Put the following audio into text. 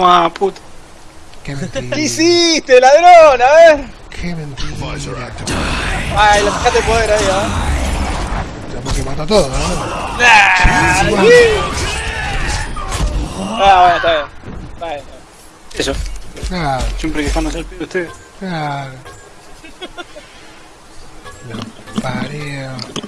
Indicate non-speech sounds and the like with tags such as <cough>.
Ah, puta. Qué hiciste, ladrón? A ver. Qué mentira. Ay, le sacaste el poder ahí, ¿eh? ¿ah? Tenemos que matar todo, ¿no? Ah, bueno, está bien. Eso. Claro, Siempre quejándose al pibe usted. claro. <laughs> Lo.